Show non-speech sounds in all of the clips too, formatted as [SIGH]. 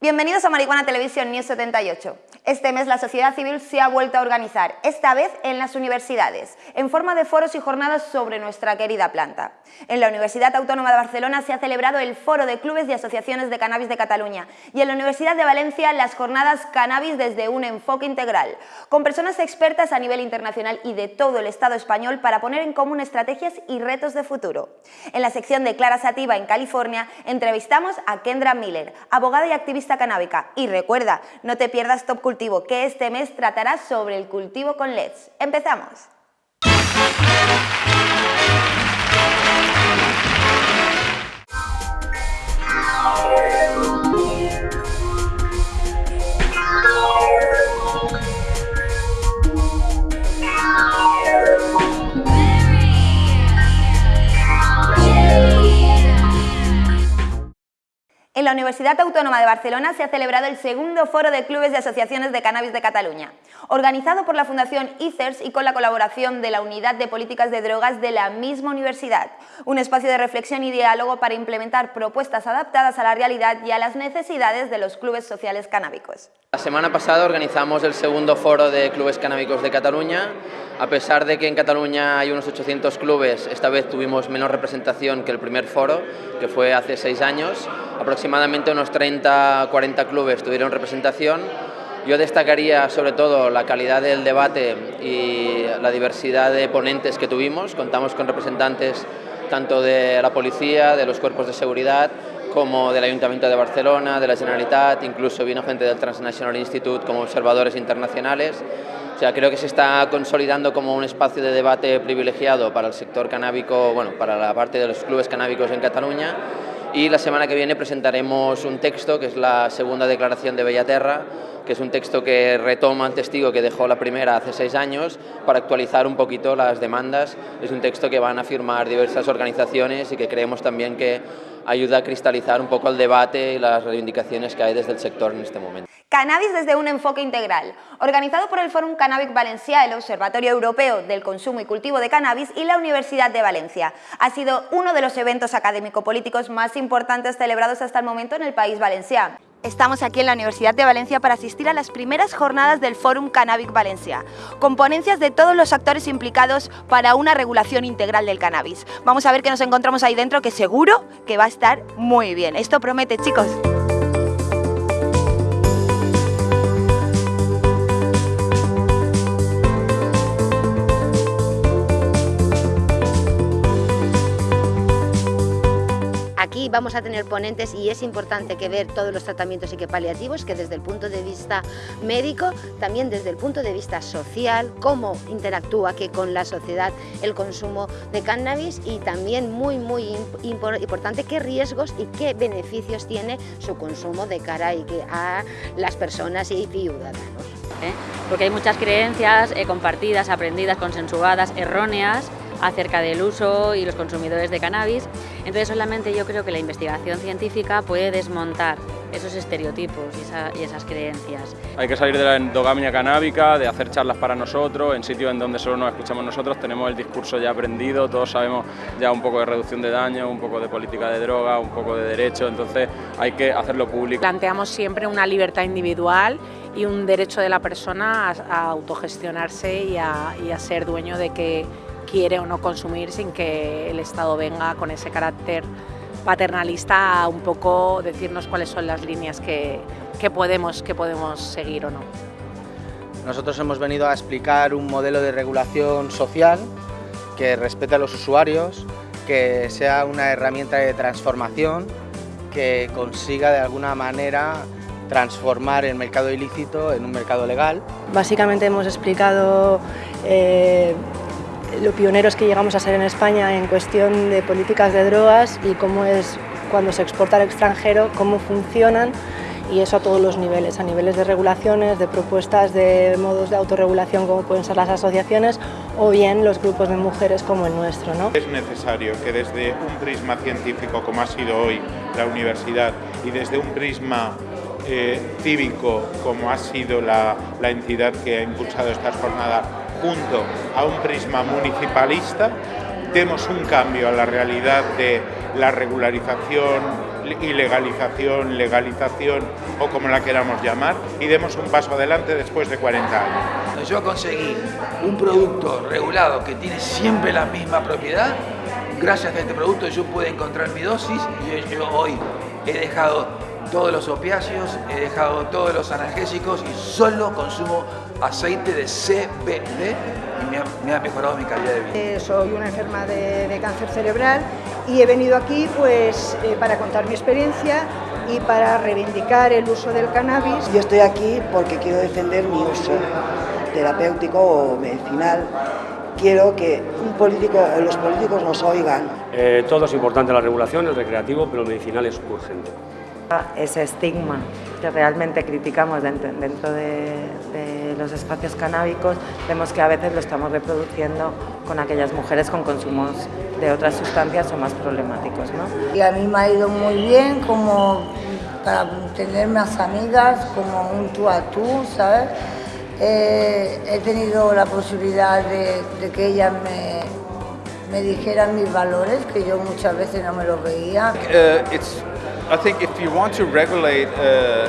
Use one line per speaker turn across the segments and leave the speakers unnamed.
Bienvenidos a Marihuana Televisión News 78. Este mes la sociedad civil se ha vuelto a organizar, esta vez en las universidades, en forma de foros y jornadas sobre nuestra querida planta. En la Universidad Autónoma de Barcelona se ha celebrado el Foro de Clubes y Asociaciones de Cannabis de Cataluña y en la Universidad de Valencia las jornadas Cannabis desde un enfoque integral, con personas expertas a nivel internacional y de todo el Estado español para poner en común estrategias y retos de futuro. En la sección de Clara Sativa en California entrevistamos a Kendra Miller, abogada y activista canábica. Y recuerda, no te pierdas Top Que este mes tratará sobre el cultivo con LEDs. ¡Empezamos! En la Universidad Autónoma de Barcelona se ha celebrado el segundo foro de clubes y asociaciones de cannabis de Cataluña, organizado por la Fundación ICERS y con la colaboración de la Unidad de Políticas de Drogas de la misma universidad, un espacio de reflexión y diálogo para implementar propuestas adaptadas a la realidad y a las necesidades de los clubes sociales canábicos.
La semana pasada organizamos el segundo foro de clubes canábicos de Cataluña. A pesar de que en Cataluña hay unos 800 clubes, esta vez tuvimos menos representación que el primer foro, que fue hace seis años. Aproximadamente unos 30-40 clubes tuvieron representación. Yo destacaría sobre todo la calidad del debate y la diversidad de ponentes que tuvimos. Contamos con representantes tanto de la policía, de los cuerpos de seguridad, como del Ayuntamiento de Barcelona, de la Generalitat, incluso vino gente del Transnational Institute como observadores internacionales. O sea, creo que se está consolidando como un espacio de debate privilegiado para el sector canábico, bueno, para la parte de los clubes canábicos en Cataluña y la semana que viene presentaremos un texto que es la segunda declaración de Bellaterra, que es un texto que retoma el testigo que dejó la primera hace seis años para actualizar un poquito las demandas. Es un texto que van a firmar diversas organizaciones y que creemos también que ayuda a cristalizar un poco el debate y las reivindicaciones que hay desde el sector en este momento.
Cannabis desde un enfoque integral, organizado por el Fórum Cannabic Valencia, el Observatorio Europeo del Consumo y Cultivo de Cannabis y la Universidad de Valencia. Ha sido uno de los eventos académico-políticos más importantes celebrados hasta el momento en el país valenciano. Estamos aquí en la Universidad de Valencia para asistir a las primeras jornadas del Fórum Cannabic Valencia, con ponencias de todos los actores implicados para una regulación integral del cannabis. Vamos a ver qué nos encontramos ahí dentro, que seguro que va a estar muy bien. Esto promete, chicos. Aquí vamos a tener ponentes y es importante que ver todos los tratamientos paliativos que desde el punto de vista médico, también desde el punto de vista social, cómo interactúa que con la sociedad el consumo de cannabis y también muy muy importante qué riesgos y qué beneficios tiene su consumo de cara a las personas y ciudadanos.
¿eh? Porque hay muchas creencias eh, compartidas, aprendidas, consensuadas, erróneas, acerca del uso y los consumidores de cannabis. Entonces solamente yo creo que la investigación científica puede desmontar esos estereotipos y, esas creencias.
Hay que salir de la endogamia canábica, de hacer charlas para nosotros, en sitios en donde solo nos escuchamos nosotros, tenemos el discurso ya aprendido, todos sabemos ya un poco de reducción de daño, un poco de política de droga, un poco de derecho, entonces hay que hacerlo público.
Planteamos siempre una libertad individual y un derecho de la persona a, autogestionarse y a, y a ser dueño de que quiere o no consumir sin que el Estado venga con ese carácter paternalista a un poco decirnos cuáles son las líneas que, podemos, que podemos seguir o no.
Nosotros hemos venido a explicar un modelo de regulación social que respete a los usuarios, que sea una herramienta de transformación, que consiga de alguna manera transformar el mercado ilícito en un mercado legal.
Básicamente hemos explicado eh, lo pioneros que llegamos a ser en España en cuestión de políticas de drogas y cómo es cuando se exporta al extranjero, cómo funcionan y eso a todos los niveles, a niveles de regulaciones, de propuestas de modos de autorregulación como pueden ser las asociaciones o bien los grupos de mujeres como el nuestro. ¿no?
Es necesario que desde un prisma científico como ha sido hoy la universidad y desde un prisma eh, cívico como ha sido la, la entidad que ha impulsado estas jornadas junto a un prisma municipalista, demos un cambio a la realidad de la regularización ilegalización, legalización o como la queramos llamar, y demos un paso adelante después de 40 años.
Yo conseguí un producto regulado que tiene siempre la misma propiedad, gracias a este producto yo pude encontrar mi dosis y yo hoy he dejado todos los opiáceos, he dejado todos los analgésicos y solo consumo aceite de CBD y me ha, mejorado mi calidad de vida.
Eh, soy una enferma de, cáncer cerebral y he venido aquí pues, eh, para contar mi experiencia y para reivindicar el uso del cannabis.
Yo estoy aquí porque quiero defender mi uso terapéutico o medicinal quiero que un político, los políticos nos oigan.
Eh, todo es importante, la regulación, el recreativo, pero el medicinal es urgente.
Ese estigma que realmente criticamos dentro, de, los espacios canábicos, vemos que a veces lo estamos reproduciendo con aquellas mujeres con consumos de otras sustancias o más problemáticos. ¿no?
Y a mí me ha ido muy bien como para tener más amigas, como un tú a tú, ¿sabes? Eh, he tenido la posibilidad de, que ellas me, me, dijeran mis valores, que yo muchas veces no me los veía.
Uh, it's, I think if you want to regulate uh,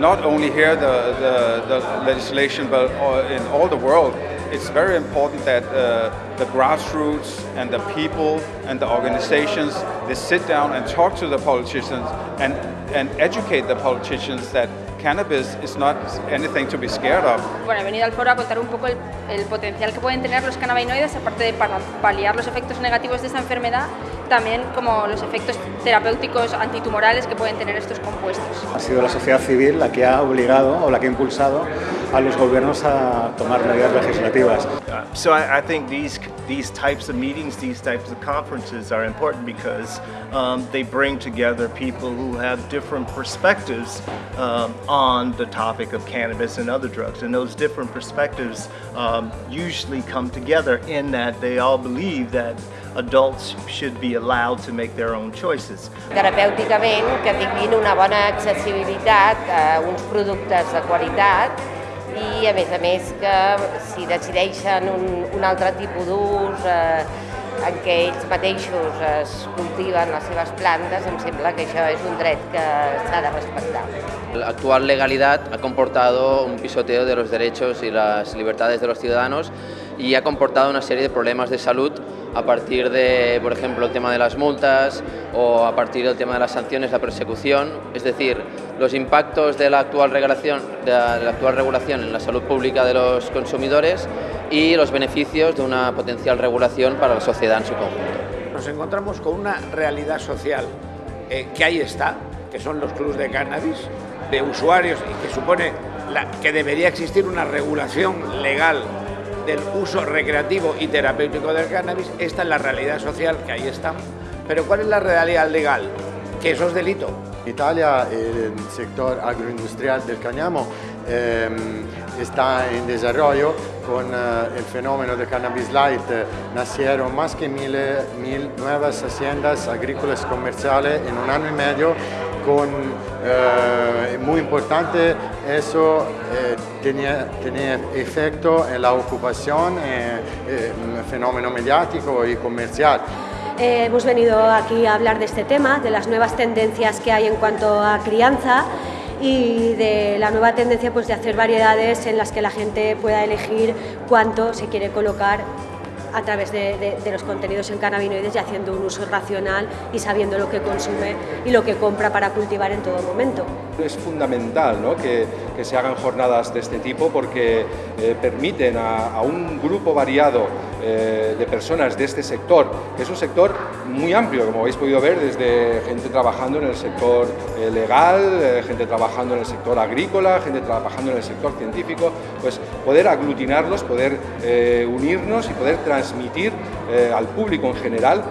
not only here the, the, the, legislation but in all the world, it's very important that uh, the grassroots and the people and the organizations, they sit down and talk to the politicians and, and educate the politicians that cannabis is not anything to be scared of.
Bueno, he venido al foro a contar un poco el, el potencial que pueden tener los cannabinoides, aparte de para paliar los efectos negativos de esta enfermedad, también como los efectos terapéuticos antitumorales que pueden tener estos compuestos.
Ha sido la sociedad civil la que ha obligado o la que ha impulsado a los gobiernos a tomar medidas legislativas.
So I, I think these these types of meetings, these types of conferences are important because um, they bring together people who have different perspectives um, on the topic of cannabis and other drugs. And those different perspectives um, usually come together in that they all believe that adults should be allowed to make their own choices.
Terapèuticament, que tinguin una bona accessibilitat a uns productes de qualitat i a més a més que si decideixen un, un altre tipus d'ús eh, en què ells mateixos es cultiven les seves plantes, em sembla que això és un dret que s'ha de respectar.
La actual ha comportado un pisoteo de los derechos y las libertades de los ciudadanos y ha comportado una serie de problemas de salud a partir de, por ejemplo, el tema de las multas o a partir del tema de las sanciones, la persecución, es decir, los impactos de la actual regulación, de la actual regulación en la salud pública de los consumidores y los beneficios de una potencial regulación para la sociedad en su conjunto.
Nos encontramos con una realidad social eh, que ahí está, que son los clubes de cannabis, de usuarios y que supone que debería existir una regulación legal del uso recreativo y terapéutico del cannabis. Esta es la realidad social que ahí está. Pero ¿cuál es la realidad legal? Que eso es delito.
Italia, el sector agroindustrial del cáñamo em, está en desarrollo con eh, el fenómeno de Cannabis Light. nacieron más que mil, mil nuevas haciendas agrícolas comerciales en un año y medio con eh, muy importante eso eh, tenía, tenía, efecto en la ocupación, eh, fenómeno mediático y comercial.
hemos venido aquí a hablar de este tema, de las nuevas tendencias que hay en cuanto a crianza y de la nueva tendencia pues, de hacer variedades en las que la gente pueda elegir cuánto se quiere colocar a través de, los contenidos en cannabinoides y haciendo un uso racional y sabiendo lo que consume y lo que compra para cultivar en todo momento.
Es fundamental que, se hagan jornadas de este tipo porque eh, permiten a, un grupo variado eh, de personas de este sector, que es un sector muy amplio, como habéis podido ver, desde gente trabajando en el sector eh, legal, gente trabajando en el sector agrícola, gente trabajando en el sector científico, pues poder aglutinarlos, poder unirnos y poder transmitir eh, al público en general,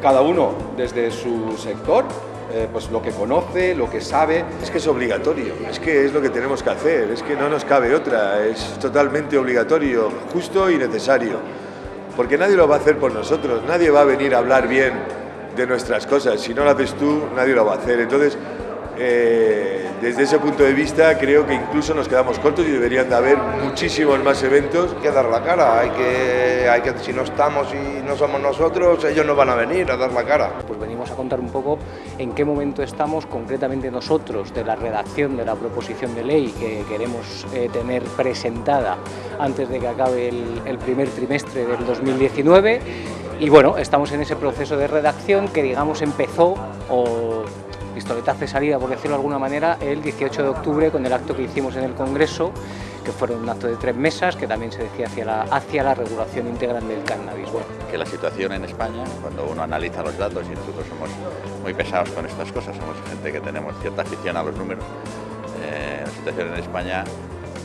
cada uno desde su sector, eh, pues lo que conoce, lo que sabe.
Es que es obligatorio, es que es lo que tenemos que hacer, es que no nos cabe otra, es totalmente obligatorio, justo y necesario. Porque nadie lo va a hacer por nosotros, nadie va a venir a hablar bien de nuestras cosas, si no lo haces tú, nadie lo va a hacer. Entonces, eh, Desde ese punto de vista creo que incluso nos quedamos cortos y deberían de haber muchísimos más eventos.
Hay que dar la cara, hay que, hay que, si no estamos y no somos nosotros, ellos no van a venir a dar la cara.
Pues venimos a contar un poco en qué momento estamos concretamente nosotros de la redacción de la proposición de ley que queremos eh, tener presentada antes de que acabe el, el primer trimestre del 2019 y bueno, estamos en ese proceso de redacción que digamos empezó o pistoletazo de salida, por decirlo de alguna manera, el 18 de octubre con el acto que hicimos en el Congreso, que fueron un acto de tres mesas, que también se decía hacia la, hacia la regulación integral del cannabis. Bueno.
Que la situación en España, cuando uno analiza los datos, y nosotros somos muy pesados con estas cosas, somos gente que tenemos cierta afición a los números, eh, la situación en España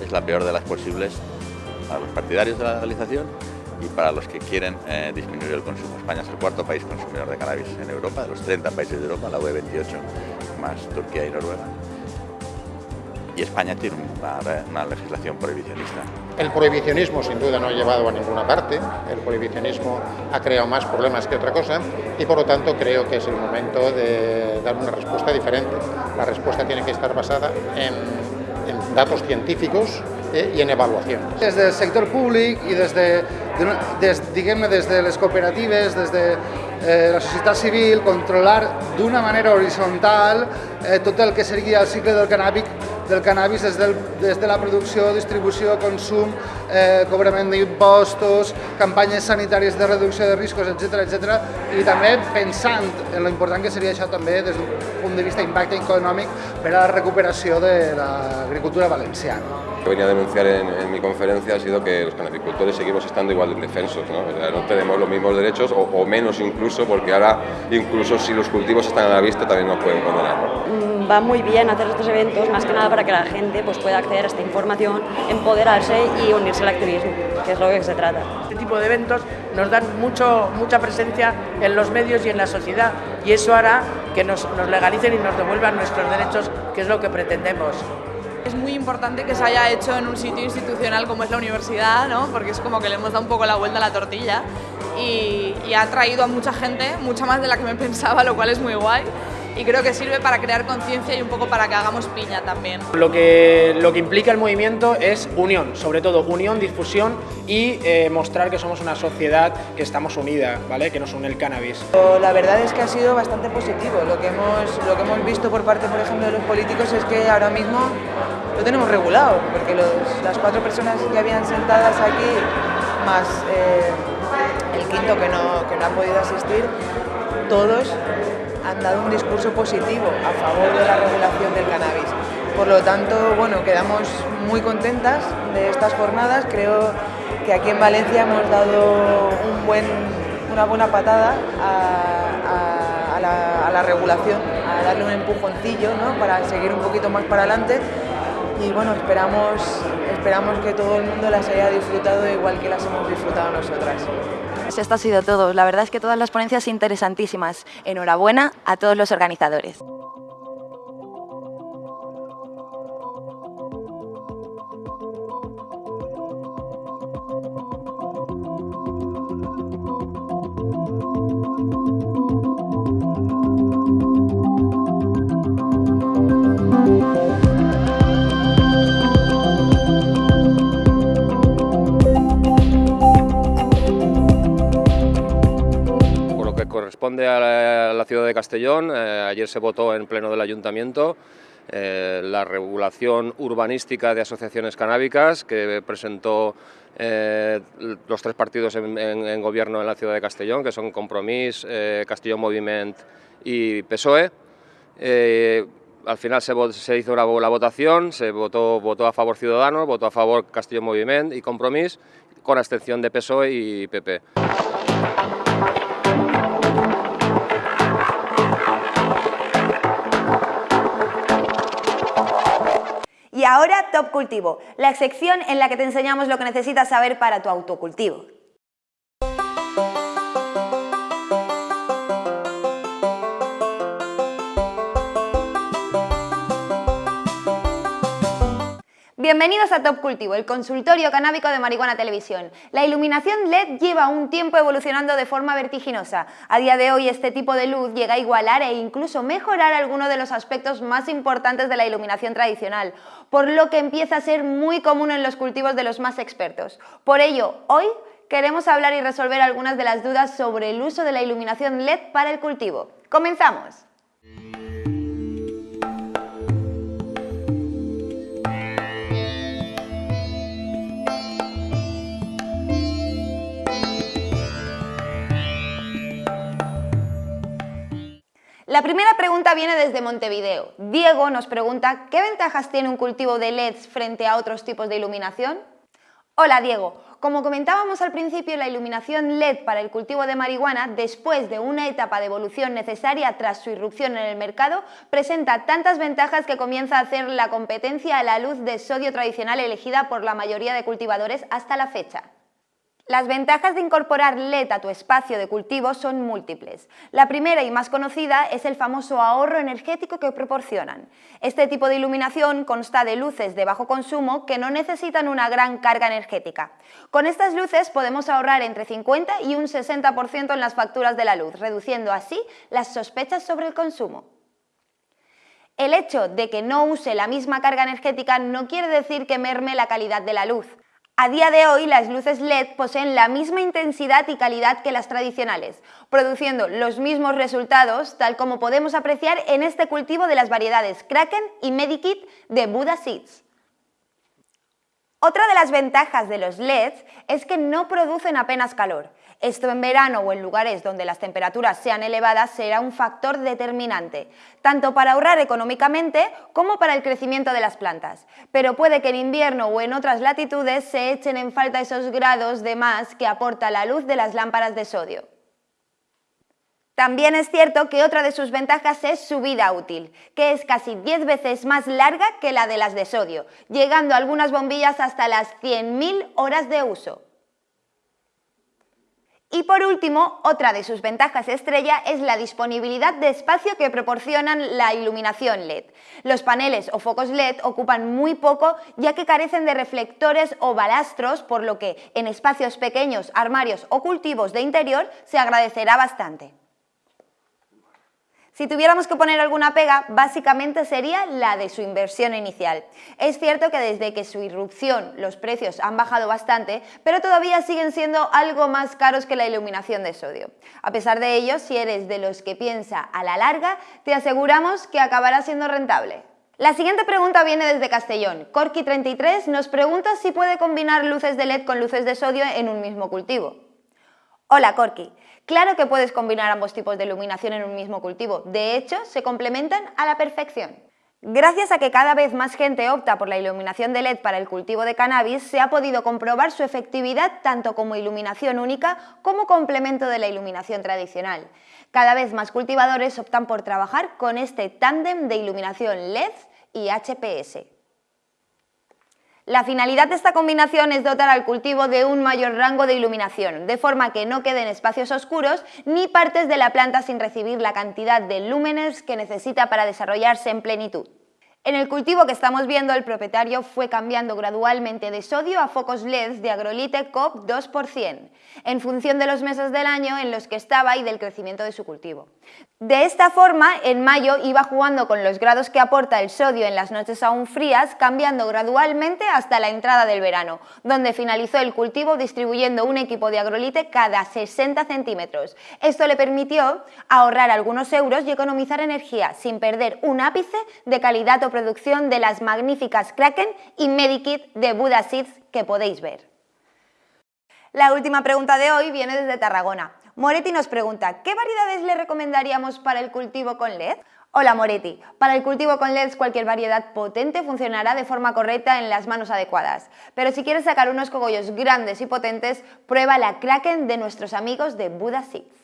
es la peor de las posibles a los partidarios de la legalización y para los que quieren eh, disminuir el consumo. España es el cuarto país consumidor de cannabis en Europa, de los 30 países de Europa, la UE 28 más Turquía y Noruega. Y España tiene una, una, legislación prohibicionista.
El prohibicionismo sin duda no ha llevado a ninguna parte, el prohibicionismo ha creado más problemas que otra cosa y por lo tanto creo que es el momento de dar una respuesta diferente. La respuesta tiene que estar basada en, en datos científicos eh, i en avaluacions.
Des del sector públic i des de, des, diguem-ne, des de les cooperatives, des de eh, la societat civil, controlar d'una manera horitzontal eh, tot el que seria el cicle del cannàbic del cannabis des, del, des de la producció, distribució, consum, eh, cobrament d'impostos, campanyes sanitàries de reducció de riscos, etc etc. i també pensant en lo important que seria això també des d'un punt de vista d'impacte econòmic per a la recuperació de l'agricultura valenciana.
que venía a denunciar en, en, mi conferencia ha sido que los canabicultores seguimos estando igual de indefensos, ¿no? O sea, no tenemos los mismos derechos o, o, menos incluso, porque ahora incluso si los cultivos están a la vista también nos pueden condenar.
¿no? Va muy bien hacer estos eventos, más que nada para que la gente pues, pueda acceder a esta información, empoderarse y unirse al activismo, que es lo que se trata.
Este tipo de eventos nos dan mucho, mucha presencia en los medios y en la sociedad y eso hará que nos, nos legalicen y nos devuelvan nuestros derechos, que es lo que pretendemos.
Es muy importante que se haya hecho en un sitio institucional como es la universidad, ¿no? porque es como que le hemos dado un poco la vuelta a la tortilla y, y ha traído a mucha gente, mucha más de la que me [LAUGHS] pensaba, lo cual es muy guay y creo que sirve para crear conciencia y un poco para que hagamos piña también.
Lo que, lo que implica el movimiento es unión, sobre todo unión, difusión y eh, mostrar que somos una sociedad que estamos unida, ¿vale? que nos une el cannabis.
La verdad es que ha sido bastante positivo. Lo que hemos, lo que hemos visto por parte, por ejemplo, de los políticos es que ahora mismo lo tenemos regulado, porque los, las cuatro personas que habían sentadas aquí, más eh, el quinto que no, que no ha podido asistir, todos han dado un discurso positivo a favor de la regulación del cannabis. Por lo tanto, bueno, quedamos muy contentas de estas jornadas. Creo que aquí en Valencia hemos dado una buena patada a, la, a, la, regulación, a darle un empujoncillo ¿no? para seguir un poquito más para adelante. Y bueno, esperamos, esperamos que todo el mundo las haya disfrutado igual que las hemos disfrutado nosotras.
Esto ha sido todo. La verdad es que todas las ponencias interesantísimas. Enhorabuena a todos los organizadores.
Castellón. Eh, ayer se votó en pleno del ayuntamiento eh, la regulación urbanística de asociaciones canábicas que presentó eh, los tres partidos en, gobierno en la ciudad de Castellón, que son Compromís, Castellón Moviment y PSOE. al final se, hizo la, la, votación, se votó, votó a favor Ciudadanos, votó a favor Castellón Moviment y Compromís, con abstención de PSOE y PP.
Ahora Top Cultivo, la sección en la que te enseñamos lo que necesitas saber para tu autocultivo. Bienvenidos a Top Cultivo, el consultorio canábico de Marihuana Televisión. La iluminación LED lleva un tiempo evolucionando de forma vertiginosa. A día de hoy este tipo de luz llega a igualar e incluso mejorar algunos de los aspectos más importantes de la iluminación tradicional, por lo que empieza a ser muy común en los cultivos de los más expertos. Por ello, hoy queremos hablar y resolver algunas de las dudas sobre el uso de la iluminación LED para el cultivo. ¡Comenzamos! La primera pregunta viene desde Montevideo. Diego nos pregunta, ¿qué ventajas tiene un cultivo de LEDs frente a otros tipos de iluminación? Hola Diego, como comentábamos al principio, la iluminación LED para el cultivo de marihuana, después de una etapa de evolución necesaria tras su irrupción en el mercado, presenta tantas ventajas que comienza a hacer la competencia a la luz de sodio tradicional elegida por la mayoría de cultivadores hasta la fecha. Las ventajas de incorporar LED a tu espacio de cultivo son múltiples. La primera y más conocida es el famoso ahorro energético que proporcionan. Este tipo de iluminación consta de luces de bajo consumo que no necesitan una gran carga energética. Con estas luces podemos ahorrar entre 50 y un 60% en las facturas de la luz, reduciendo así las sospechas sobre el consumo. El hecho de que no use la misma carga energética no quiere decir que merme la calidad de la luz. A día de hoy, las luces LED poseen la misma intensidad y calidad que las tradicionales, produciendo los mismos resultados, tal como podemos apreciar en este cultivo de las variedades Kraken y Medikit de Buddha Seeds. Otra de las ventajas de los LEDs es que no producen apenas calor. Esto en verano o en lugares donde las temperaturas sean elevadas será un factor determinante, tanto para ahorrar económicamente como para el crecimiento de las plantas. Pero puede que en invierno o en otras latitudes se echen en falta esos grados de más que aporta la luz de las lámparas de sodio. También es cierto que otra de sus ventajas es su vida útil, que es casi 10 veces más larga que la de las de sodio, llegando algunas bombillas hasta las 100.000 horas de uso. Y por último, otra de sus ventajas estrella es la disponibilidad de espacio que proporcionan la iluminación LED. Los paneles o focos LED ocupan muy poco ya que carecen de reflectores o balastros, por lo que en espacios pequeños, armarios o cultivos de interior se agradecerá bastante. Si tuviéramos que poner alguna pega, básicamente sería la de su inversión inicial. Es cierto que desde que su irrupción los precios han bajado bastante, pero todavía siguen siendo algo más caros que la iluminación de sodio. A pesar de ello, si eres de los que piensa a la larga, te aseguramos que acabará siendo rentable. La siguiente pregunta viene desde Castellón. Corky33 nos pregunta si puede combinar luces de LED con luces de sodio en un mismo cultivo. Hola Corky, claro que puedes combinar ambos tipos de iluminación en un mismo cultivo, de hecho se complementan a la perfección. Gracias a que cada vez más gente opta por la iluminación de LED para el cultivo de cannabis, se ha podido comprobar su efectividad tanto como iluminación única como complemento de la iluminación tradicional. Cada vez más cultivadores optan por trabajar con este tándem de iluminación LED y HPS. La finalidad de esta combinación es dotar al cultivo de un mayor rango de iluminación, de forma que no queden espacios oscuros ni partes de la planta sin recibir la cantidad de lúmenes que necesita para desarrollarse en plenitud. En el cultivo que estamos viendo, el propietario fue cambiando gradualmente de sodio a focos LEDs de agrolite COP 2%, en función de los meses del año en los que estaba y del crecimiento de su cultivo. De esta forma, en mayo iba jugando con los grados que aporta el sodio en las noches aún frías, cambiando gradualmente hasta la entrada del verano, donde finalizó el cultivo distribuyendo un equipo de agrolite cada 60 centímetros. Esto le permitió ahorrar algunos euros y economizar energía, sin perder un ápice de calidad o de las magníficas Kraken y Medikit de Buda Seeds que podéis ver. La última pregunta de hoy viene desde Tarragona. Moretti nos pregunta, ¿qué variedades le recomendaríamos para el cultivo con LED? Hola Moretti, para el cultivo con LEDs cualquier variedad potente funcionará de forma correcta en las manos adecuadas, pero si quieres sacar unos cogollos grandes y potentes, prueba la Kraken de nuestros amigos de Buda Seeds.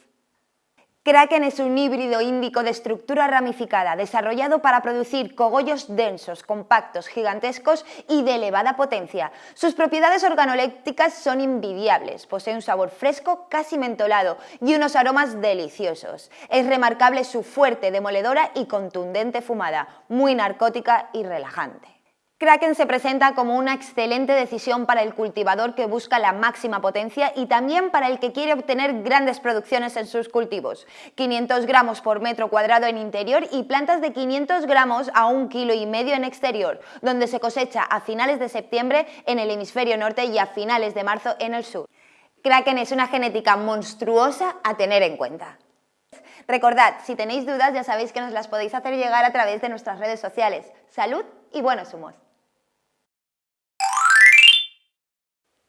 Kraken es un híbrido índico de estructura ramificada, desarrollado para producir cogollos densos, compactos, gigantescos y de elevada potencia. Sus propiedades organolépticas son invidiables, posee un sabor fresco, casi mentolado y unos aromas deliciosos. Es remarcable su fuerte, demoledora y contundente fumada, muy narcótica y relajante. Kraken se presenta como una excelente decisión para el cultivador que busca la máxima potencia y también para el que quiere obtener grandes producciones en sus cultivos. 500 gramos por metro cuadrado en interior y plantas de 500 gramos a un kilo y medio en exterior, donde se cosecha a finales de septiembre en el hemisferio norte y a finales de marzo en el sur. Kraken es una genética monstruosa a tener en cuenta. Recordad, si tenéis dudas ya sabéis que nos las podéis hacer llegar a través de nuestras redes sociales. Salud y buenos humos.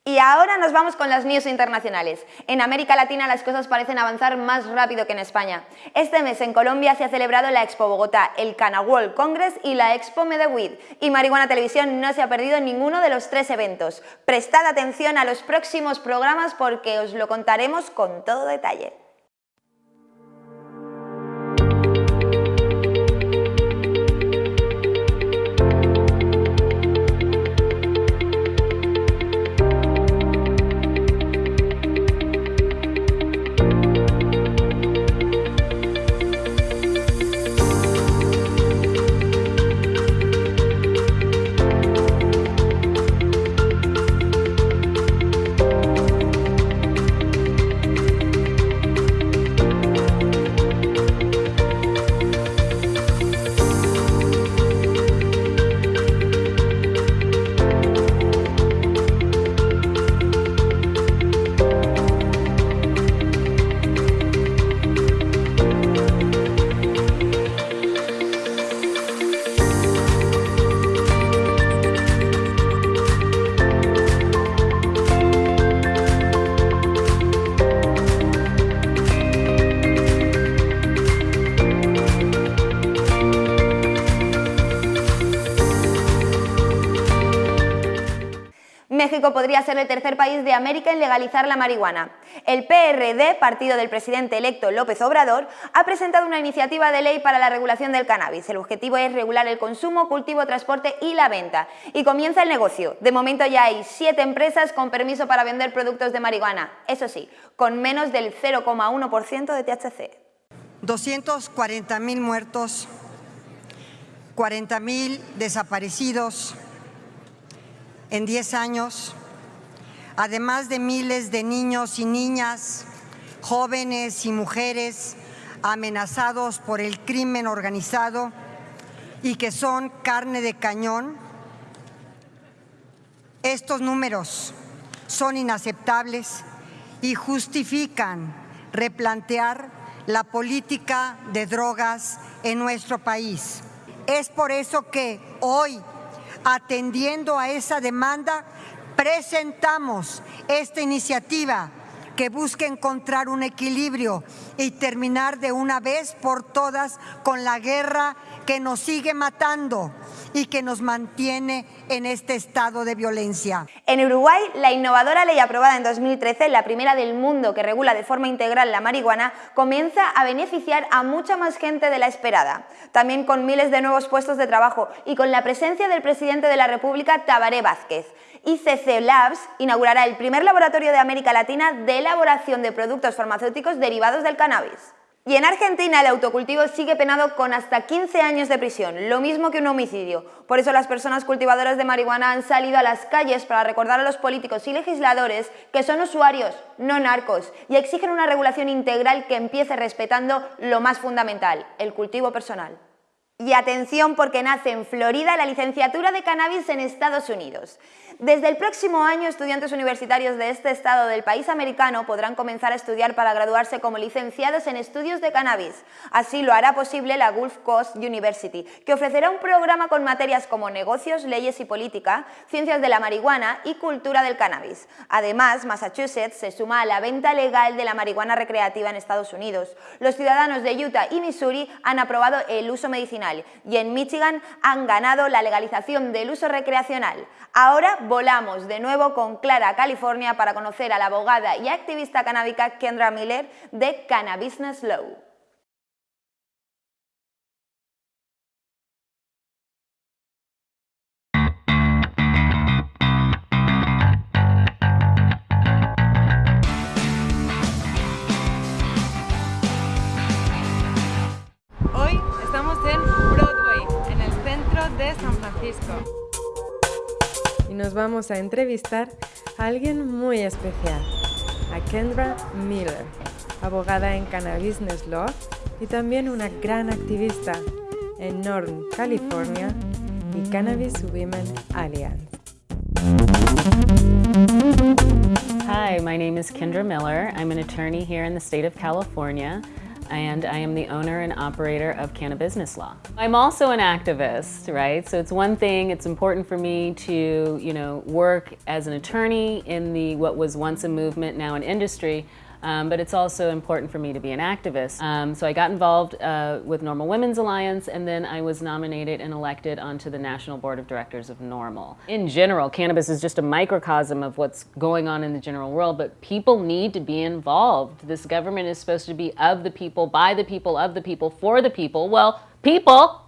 Y ahora nos vamos con las news internacionales. En América Latina las cosas parecen avanzar más rápido que en España. Este mes en Colombia se ha celebrado la Expo Bogotá, el Cana World Congress y la Expo Medellín. Y Marihuana Televisión no se ha perdido ninguno de los tres eventos. Prestad atención a los próximos programas porque os lo contaremos con todo detalle. Podría ser el tercer país de América en legalizar la marihuana. El PRD, partido del presidente electo López Obrador, ha presentado una iniciativa de ley para la regulación del cannabis. El objetivo es regular el consumo, cultivo, transporte y la venta. Y comienza el negocio. De momento ya hay siete empresas con permiso para vender productos de marihuana. Eso sí, con menos del 0,1% de THC.
240.000 muertos, 40.000 desaparecidos, en 10 años, además de miles de niños y niñas, jóvenes y mujeres amenazados por el crimen organizado y que son carne de cañón, estos números son inaceptables y justifican replantear la política de drogas en nuestro país. Es por eso que hoy atendiendo a esa demanda, presentamos esta iniciativa que busca encontrar un equilibrio y terminar de una vez por todas con la guerra que nos sigue matando y que nos mantiene en este estado de violencia.
En Uruguay, la innovadora ley aprobada en 2013, la primera del mundo que regula de forma integral la marihuana, comienza a beneficiar a mucha más gente de la esperada. También con miles de nuevos puestos de trabajo y con la presencia del presidente de la República, Tabaré Vázquez. ICC Labs inaugurará el primer laboratorio de América Latina de elaboración de productos farmacéuticos derivados del cannabis. Y en Argentina el autocultivo sigue penado con hasta 15 años de prisión, lo mismo que un homicidio. Por eso las personas cultivadoras de marihuana han salido a las calles para recordar a los políticos y legisladores que son usuarios, no narcos, y exigen una regulación integral que empiece respetando lo más fundamental, el cultivo personal. Y atención porque nace en Florida la licenciatura de cannabis en Estados Unidos. Desde el próximo año, estudiantes universitarios de este estado del país americano podrán comenzar a estudiar para graduarse como licenciados en estudios de cannabis. Así lo hará posible la Gulf Coast University, que ofrecerá un programa con materias como negocios, leyes y política, ciencias de la marihuana y cultura del cannabis. Además, Massachusetts se suma a la venta legal de la marihuana recreativa en Estados Unidos. Los ciudadanos de Utah y Missouri han aprobado el uso medicinal y en Michigan han ganado la legalización del uso recreacional. Ahora volamos de nuevo con Clara, California, para conocer a la abogada y activista canábica Kendra Miller de Cannabusiness Law.
Vamos a entrevistar a alguien muy especial, a Kendra Miller, abogada en Cannabis Law y también una gran activista en Northern California y Cannabis Women Alliance.
Hi, my name is Kendra Miller. I'm an attorney here in the state of California and I am the owner and operator of Canna Business Law. I'm also an activist, right? So it's one thing, it's important for me to, you know, work as an attorney in the what was once a movement, now an industry, um, but it's also important for me to be an activist. Um, so I got involved uh, with Normal Women's Alliance and then I was nominated and elected onto the National Board of Directors of Normal. In general, cannabis is just a microcosm of what's going on in the general world, but people need to be involved. This government is supposed to be of the people, by the people, of the people, for the people. Well, people,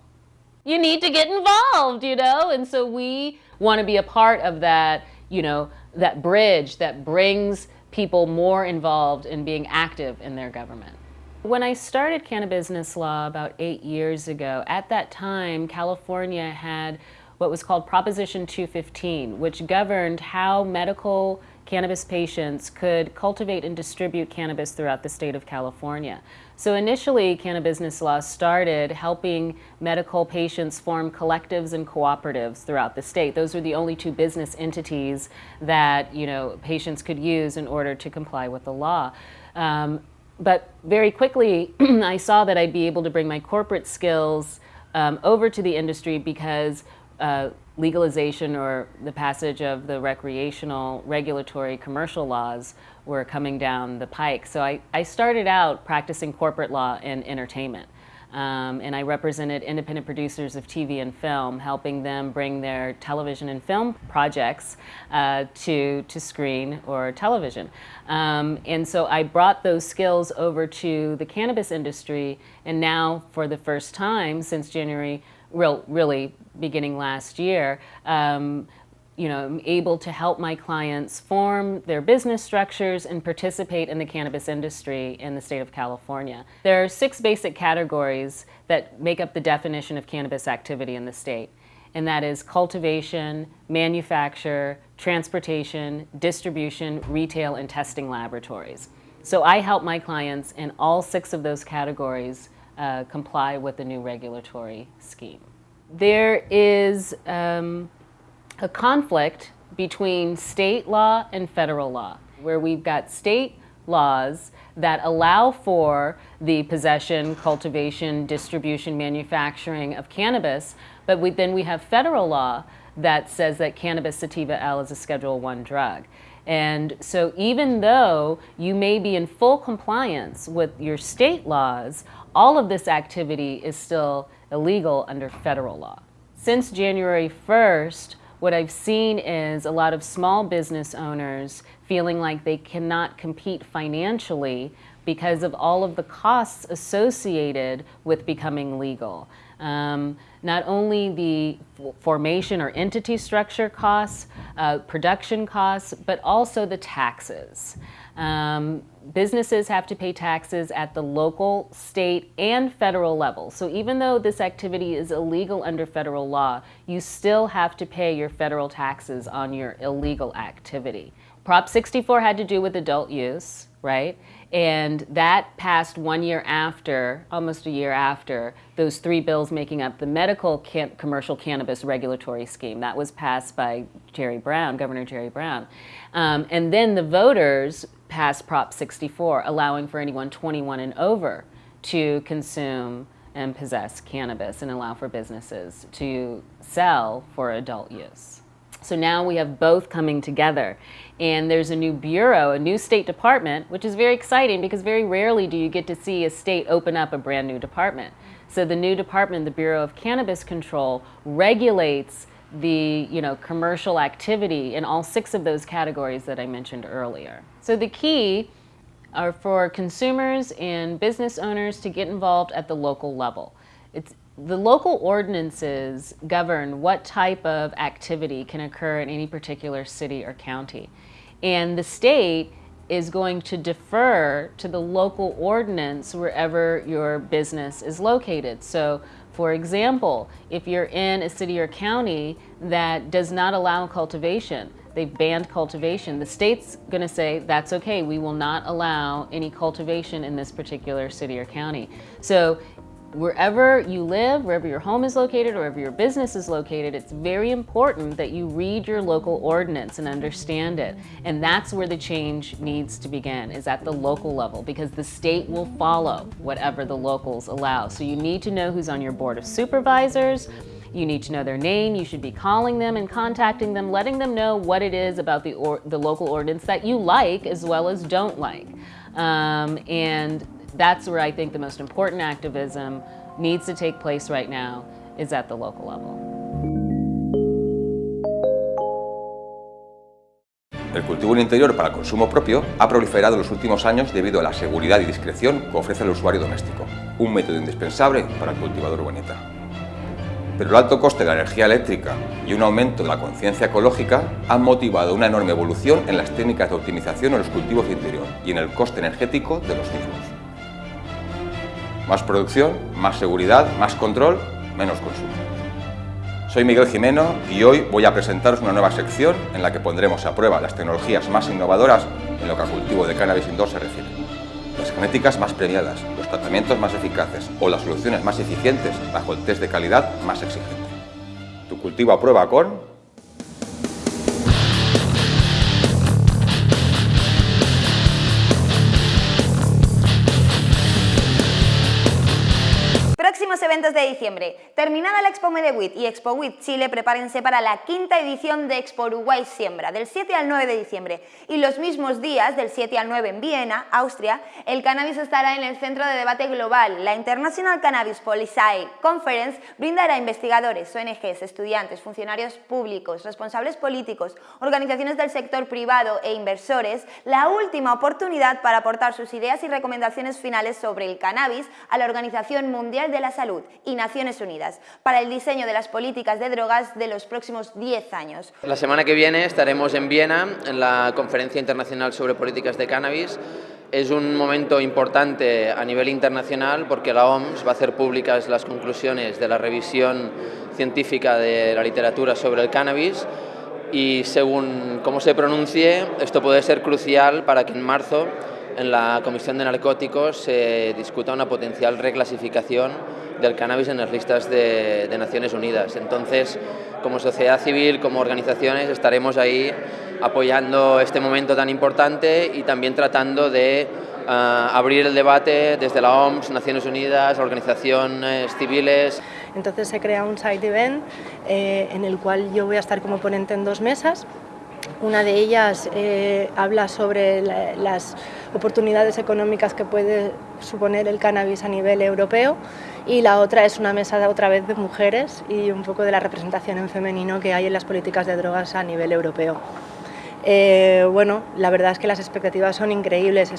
you need to get involved, you know? And so we want to be a part of that, you know, that bridge that brings people more involved in being active in their government. When I started cannabis law about eight years ago, at that time, California had what was called Proposition 215, which governed how medical cannabis patients could cultivate and distribute cannabis throughout the state of California. So initially, cannabis business law started helping medical patients form collectives and cooperatives throughout the state. Those were the only two business entities that you know patients could use in order to comply with the law. Um, but very quickly, [CLEARS THROAT] I saw that I'd be able to bring my corporate skills um, over to the industry because uh, legalization or the passage of the recreational regulatory commercial laws were coming down the pike. So I, I started out practicing corporate law in entertainment. Um, and I represented independent producers of TV and film, helping them bring their television and film projects uh, to, to screen or television. Um, and so I brought those skills over to the cannabis industry, and now for the first time since January, real, really beginning last year, um, you know, I'm able to help my clients form their business structures and participate in the cannabis industry in the state of California. There are six basic categories that make up the definition of cannabis activity in the state, and that is cultivation, manufacture, transportation, distribution, retail, and testing laboratories. So I help my clients in all six of those categories uh, comply with the new regulatory scheme. There is um, a conflict between state law and federal law, where we've got state laws that allow for the possession, cultivation, distribution, manufacturing of cannabis, but we, then we have federal law that says that cannabis sativa L is a Schedule One drug. And so even though you may be in full compliance with your state laws, all of this activity is still illegal under federal law. Since January 1st, what I've seen is a lot of small business owners feeling like they cannot compete financially because of all of the costs associated with becoming legal. Um, not only the formation or entity structure costs, uh, production costs, but also the taxes. Um, businesses have to pay taxes at the local, state, and federal level. So even though this activity is illegal under federal law, you still have to pay your federal taxes on your illegal activity. Prop 64 had to do with adult use, right? And that passed one year after, almost a year after, those three bills making up the medical can commercial cannabis regulatory scheme. That was passed by Jerry Brown, Governor Jerry Brown. Um, and then the voters passed Prop 64, allowing for anyone 21 and over to consume and possess cannabis and allow for businesses to sell for adult use. So now we have both coming together. And there's a new bureau, a new state department, which is very exciting because very rarely do you get to see a state open up a brand new department. So the new department, the Bureau of Cannabis Control, regulates the you know, commercial activity in all six of those categories that I mentioned earlier. So the key are for consumers and business owners to get involved at the local level. It's, the local ordinances govern what type of activity can occur in any particular city or county. And the state is going to defer to the local ordinance wherever your business is located. So For example, if you're in a city or county that does not allow cultivation, they've banned cultivation, the state's going to say that's okay, we will not allow any cultivation in this particular city or county. So wherever you live, wherever your home is located, or wherever your business is located, it's very important that you read your local ordinance and understand it. And that's where the change needs to begin, is at the local level, because the state will follow whatever the locals allow. So you need to know who's on your board of supervisors, you need to know their name, you should be calling them and contacting them, letting them know what it is about the, or, the local ordinance that you like as well as don't like. Um, and that's where I think the most important activism needs to take place right now is at the local level.
El cultivo en interior para consumo propio ha proliferado en los últimos años debido a la seguridad y discreción que ofrece el usuario doméstico, un método indispensable para el cultivador urbanita. Pero el alto coste de la energía eléctrica y un aumento de la conciencia ecológica han motivado una enorme evolución en las técnicas de optimización en los cultivos de interior y en el coste energético de los mismos. Más producción, más seguridad, más control, menos consumo. Soy Miguel Jimeno y hoy voy a presentaros una nueva sección en la que pondremos a prueba las tecnologías más innovadoras en lo que al cultivo de cannabis indoor se refiere. Las genéticas más premiadas, los tratamientos más eficaces o las soluciones más eficientes bajo el test de calidad más exigente. Tu cultivo a prueba con
de diciembre. Terminada la Expo Medewit y Expo WIT Chile, prepárense para la quinta edición de Expo Uruguay Siembra, del 7 al 9 de diciembre. Y los mismos días, del 7 al 9 en Viena, Austria, el cannabis estará en el centro de debate global. La International Cannabis Policy Conference brindará a investigadores, ONGs, estudiantes, funcionarios públicos, responsables políticos, organizaciones del sector privado e inversores la última oportunidad para aportar sus ideas y recomendaciones finales sobre el cannabis a la Organización Mundial de la Salud y Naciones Unidas para el diseño de las políticas de drogas de los próximos 10 años.
La semana que viene estaremos en Viena en la Conferencia Internacional sobre Políticas de Cannabis. Es un momento importante a nivel internacional porque la OMS va a hacer públicas las conclusiones de la revisión científica de la literatura sobre el cannabis y según cómo se pronuncie, esto puede ser crucial para que en marzo en la Comisión de Narcóticos se discuta una potencial reclasificación del cannabis en las listas de, Naciones Unidas. Entonces, como sociedad civil, como organizaciones, estaremos ahí apoyando este momento tan importante y también tratando de ah, abrir el debate desde la OMS, Naciones Unidas, organizaciones civiles.
Entonces se crea un side event eh, en el cual yo voy a estar como ponente en dos mesas una de ellas eh, habla sobre las oportunidades económicas que puede suponer el cannabis a nivel europeo y la otra es una mesa de, otra vez de mujeres y un poco de la representación en femenino que hay en las políticas de drogas a nivel europeo. Eh, bueno, la verdad es que las expectativas son increíbles,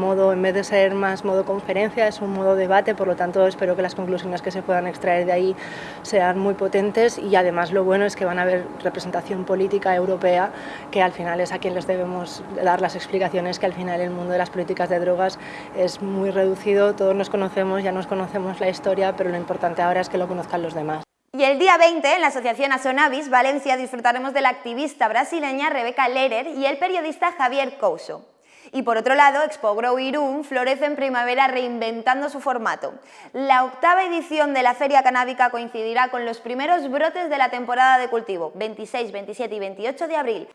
modo, en vez de ser más modo conferencia, es un modo debate, por lo tanto espero que las conclusiones que se puedan extraer de ahí sean muy potentes y además lo bueno es que van a haber representación política europea, que al final es a quien les debemos dar las explicaciones, que al final el mundo de las políticas de drogas es muy reducido, todos nos conocemos, ya nos conocemos la historia, pero lo importante ahora es que lo conozcan los demás.
Y el día 20, en la Asociación Asonavis Valencia, disfrutaremos de la activista brasileña Rebeca Lehrer y el periodista Javier Couso. Y por otro lado, Expo Grow Irún florece en primavera reinventando su formato. La octava edición de la Feria Canábica coincidirá con los primeros brotes de la temporada de cultivo, 26, 27 y 28 de abril.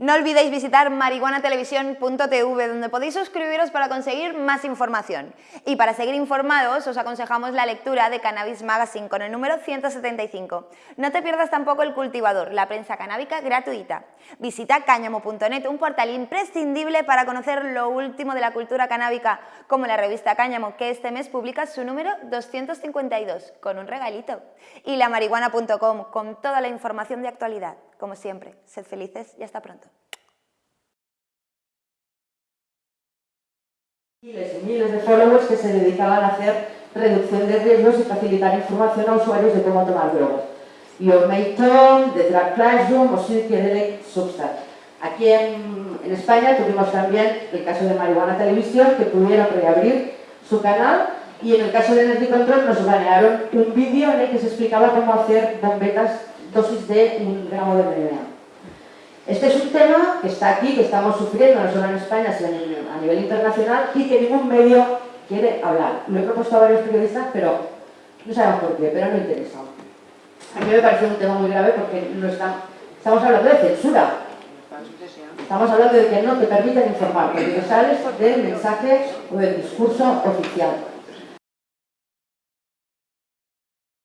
No olvidéis visitar marihuanatelevisión.tv donde podéis suscribiros para conseguir más información. Y para seguir informados os aconsejamos la lectura de Cannabis Magazine con el número 175. No te pierdas tampoco El Cultivador, la prensa canábica gratuita. Visita cáñamo.net, un portal imprescindible para conocer lo último de la cultura canábica, como la revista Cáñamo, que este mes publica su número 252, con un regalito. Y la marihuana.com, con toda la información de actualidad. Como siempre, sed felices y hasta pronto.
Miles y miles de followers que se dedicaban a hacer reducción de riesgos y facilitar información a usuarios de cómo tomar drogas. Your Tom, The Drug Classroom o Psychedelic Substance. Aquí en, España tuvimos también el caso de Marihuana Televisión que pudieron reabrir su canal y en el caso de Energy Control nos banearon un vídeo en el que se explicaba cómo hacer bombetas dosis de un gramo de MDMA. Este es un tema que está aquí, que estamos sufriendo no solo en España, sino a nivel internacional y que ningún medio quiere hablar. Lo he propuesto a varios periodistas, pero no sabemos por qué, pero no interesa. A mí me parece un tema muy grave porque no estamos hablando de censura. Estamos hablando de que no te permiten informar, porque sales del mensaje o del discurso oficial.